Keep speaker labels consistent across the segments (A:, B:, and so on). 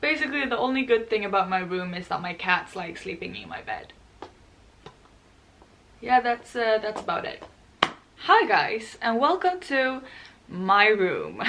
A: Basically, the only good thing about my room is that my cats like sleeping in my bed. Yeah, that's uh, that's about it. Hi guys, and welcome to my room.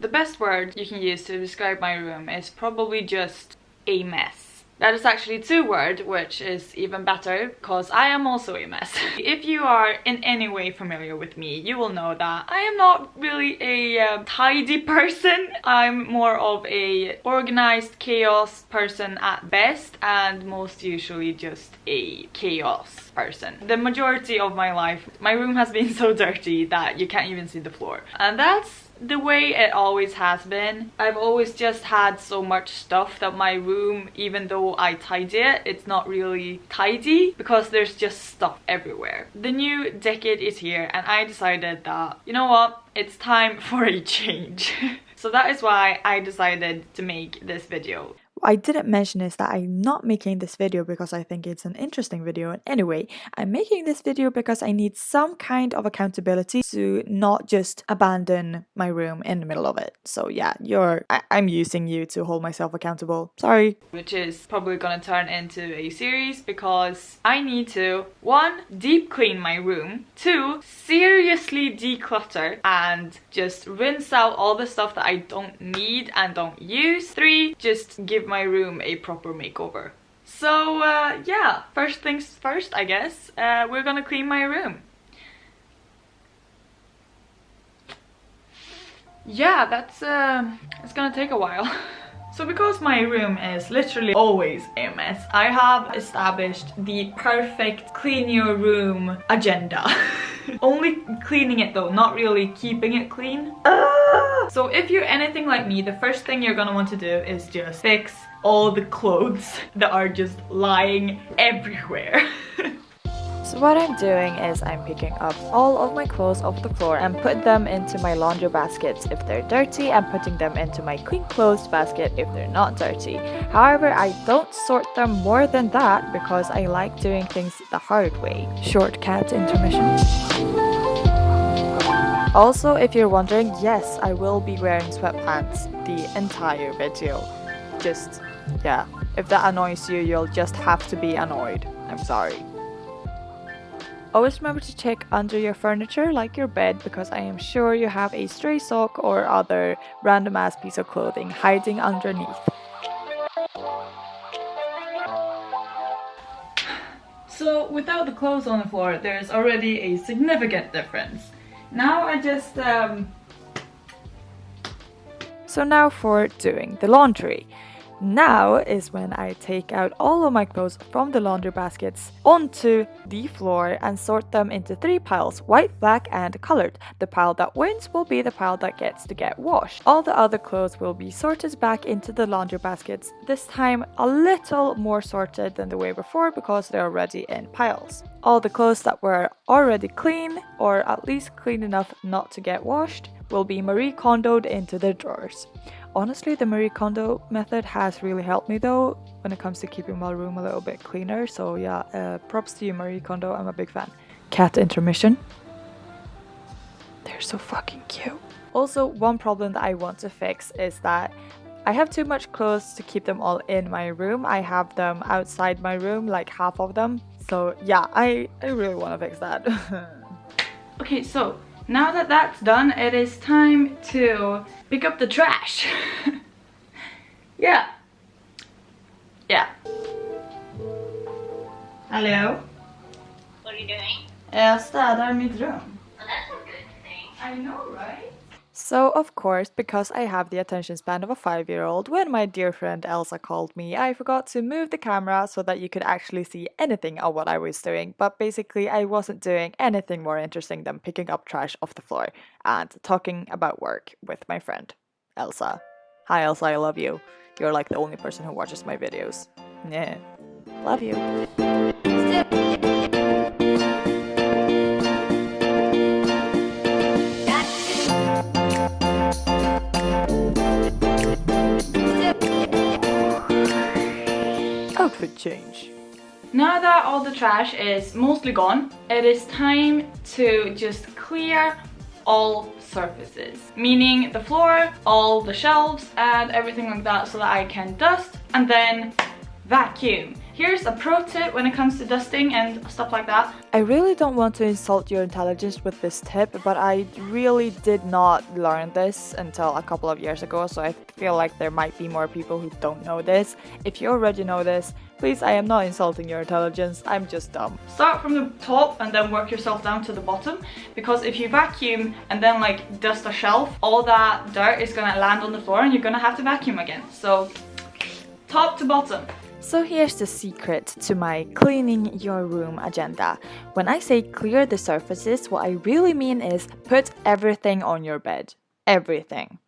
A: The best word you can use to describe my room is probably just a mess. That is actually two words, which is even better because I am also a mess. if you are in any way familiar with me, you will know that I am not really a uh, tidy person. I'm more of a organized chaos person at best and most usually just a chaos person. The majority of my life, my room has been so dirty that you can't even see the floor. And that's the way it always has been. I've always just had so much stuff that my room, even though I tidy it, it's not really tidy because there's just stuff everywhere. The new decade is here and I decided that, you know what, it's time for a change. so that is why I decided to make this video.
B: I didn't mention is that I'm not making this video because I think it's an interesting video anyway, I'm making this video because I need some kind of accountability to not just abandon my room in the middle of it. So yeah, you're I am using you to hold myself accountable. Sorry.
A: Which is probably gonna turn into a series because I need to one, deep clean my room, two, seriously declutter and just rinse out all the stuff that I don't need and don't use, three, just give my room a proper makeover. So uh, yeah, first things first I guess, uh, we're gonna clean my room. Yeah, that's uh, it's gonna take a while. So because my room is literally always a mess, I have established the perfect clean your room agenda. Only cleaning it though, not really keeping it clean. Ah! So if you're anything like me, the first thing you're gonna want to do is just fix all the clothes that are just lying everywhere.
B: So what I'm doing is I'm picking up all of my clothes off the floor and put them into my laundry baskets if they're dirty and putting them into my clean clothes basket if they're not dirty. However, I don't sort them more than that because I like doing things the hard way. Short cat intermission. Also, if you're wondering, yes, I will be wearing sweatpants the entire video. Just, yeah, if that annoys you, you'll just have to be annoyed. I'm sorry. Always remember to check under your furniture like your bed because I am sure you have a stray sock or other random ass piece of clothing hiding underneath.
A: So without the clothes on the floor there's already a significant difference. Now I just um...
B: So now for doing the laundry. Now is when I take out all of my clothes from the laundry baskets onto the floor and sort them into three piles, white, black and colored. The pile that wins will be the pile that gets to get washed. All the other clothes will be sorted back into the laundry baskets, this time a little more sorted than the way before because they're already in piles. All the clothes that were already clean, or at least clean enough not to get washed, will be Marie Kondoed into the drawers. Honestly, the Marie Kondo method has really helped me though when it comes to keeping my room a little bit cleaner. So yeah, uh, props to you Marie Kondo, I'm a big fan. Cat intermission. They're so fucking cute. Also, one problem that I want to fix is that I have too much clothes to keep them all in my room. I have them outside my room, like half of them. So yeah, I, I really want to fix that.
A: okay, so now that that's done, it is time to pick up the trash. yeah. Yeah. Hello?
C: What are you doing?
A: Jag städar mitt rum.
C: Well, that's a good thing.
A: I know, right?
B: So, of course, because I have the attention span of a five year old, when my dear friend Elsa called me, I forgot to move the camera so that you could actually see anything of what I was doing. But basically, I wasn't doing anything more interesting than picking up trash off the floor and talking about work with my friend Elsa. Hi, Elsa, I love you. You're like the only person who watches my videos. Yeah. Love you.
A: All the trash is mostly gone, it is time to just clear all surfaces, meaning the floor, all the shelves and everything like that so that I can dust and then vacuum. Here's a pro tip when it comes to dusting and stuff like that.
B: I really don't want to insult your intelligence with this tip, but I really did not learn this until a couple of years ago, so I feel like there might be more people who don't know this. If you already know this, please, I am not insulting your intelligence, I'm just dumb.
A: Start from the top and then work yourself down to the bottom, because if you vacuum and then like dust a shelf, all that dirt is gonna land on the floor and you're gonna have to vacuum again. So, top to bottom.
B: So here's the secret to my cleaning your room agenda. When I say clear the surfaces, what I really mean is put everything on your bed. Everything.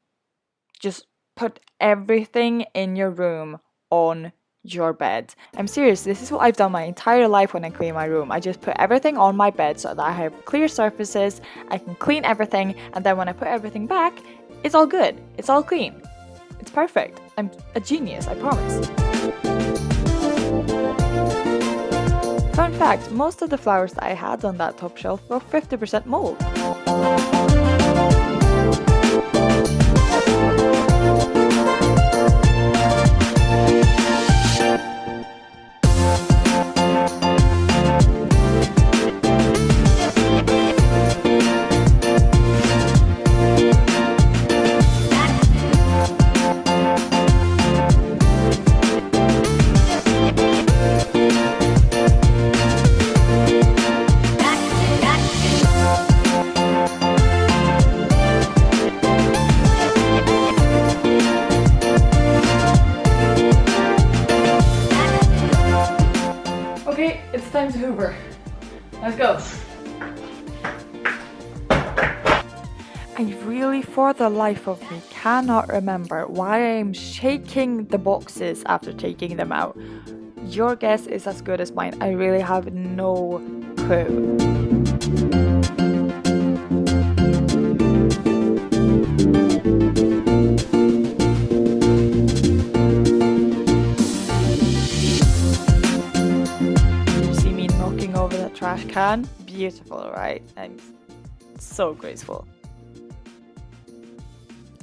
B: Just put everything in your room on your bed. I'm serious, this is what I've done my entire life when I clean my room. I just put everything on my bed so that I have clear surfaces, I can clean everything, and then when I put everything back, it's all good. It's all clean. It's perfect. I'm a genius, I promise. Fun fact, most of the flowers that I had on that top shelf were 50% mold.
A: Time to hoover. Let's go.
B: I really, for the life of me, cannot remember why I'm shaking the boxes after taking them out. Your guess is as good as mine. I really have no clue. Beautiful, right? I'm so graceful.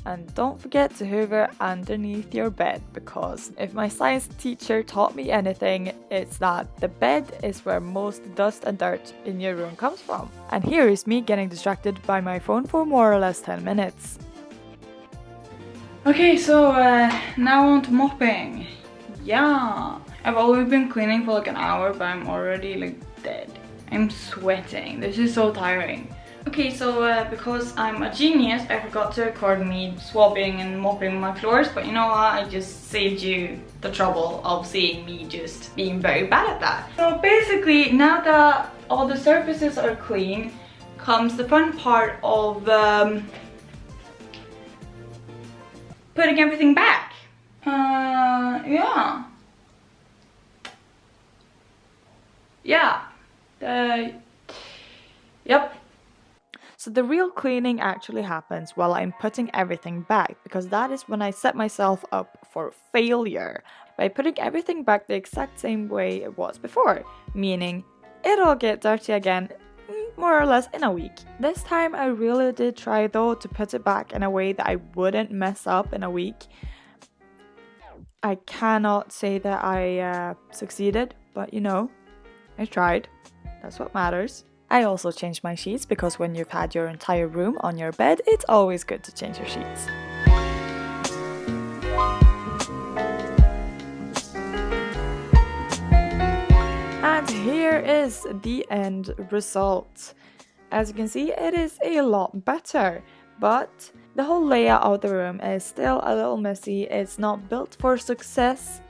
B: And don't forget to hoover underneath your bed because if my science teacher taught me anything, it's that the bed is where most dust and dirt in your room comes from. And here is me getting distracted by my phone for more or less 10 minutes.
A: Okay, so uh, now on to mopping. Yeah, I've only been cleaning for like an hour, but I'm already like dead. I'm sweating. This is so tiring. Okay, so uh, because I'm a genius, I forgot to record me swabbing and mopping my floors, but you know what? I just saved you the trouble of seeing me just being very bad at that. So basically, now that all the surfaces are clean, comes the fun part of um, putting everything back. Uh, yeah. Yeah. Uh, yep.
B: So the real cleaning actually happens while I'm putting everything back because that is when I set myself up for failure by putting everything back the exact same way it was before, meaning it'll get dirty again mm, more or less in a week. This time I really did try though to put it back in a way that I wouldn't mess up in a week. I cannot say that I uh, succeeded, but you know, I tried. That's what matters. I also changed my sheets because when you've had your entire room on your bed, it's always good to change your sheets. And here is the end result. As you can see, it is a lot better, but the whole layout of the room is still a little messy. It's not built for success.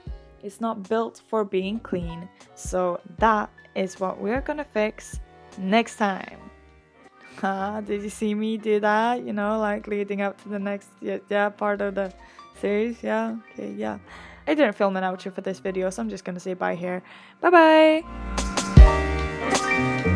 B: It's not built for being clean. So that is what we're gonna fix next time. Huh? Did you see me do that? You know, like leading up to the next yeah, yeah part of the series. Yeah, okay, yeah. I didn't film an outro for this video, so I'm just gonna say bye here. Bye bye.